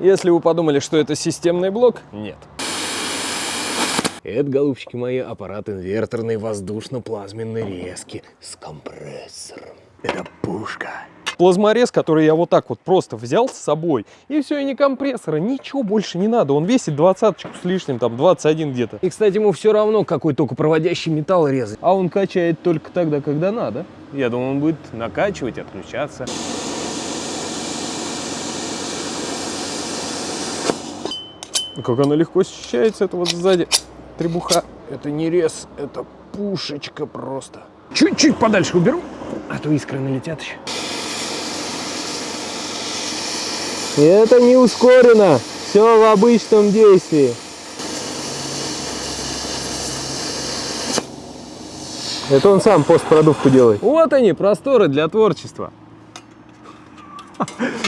Если вы подумали, что это системный блок, нет. Это, голубчики мои, аппарат инверторной воздушно-плазменной резки с компрессором. Это пушка. Плазморез, который я вот так вот просто взял с собой, и все, и не компрессора, ничего больше не надо. Он весит двадцаточку с лишним, там 21 где-то. И, кстати, ему все равно, какой только проводящий металл резать. А он качает только тогда, когда надо. Я думаю, он будет накачивать, отключаться. Как она легко ощущается, это вот сзади требуха. Это не рез, это пушечка просто. Чуть-чуть подальше уберу, а то искры налетят еще. И это не ускорено, все в обычном действии. Это он сам постпродувку делает. Вот они, просторы для творчества.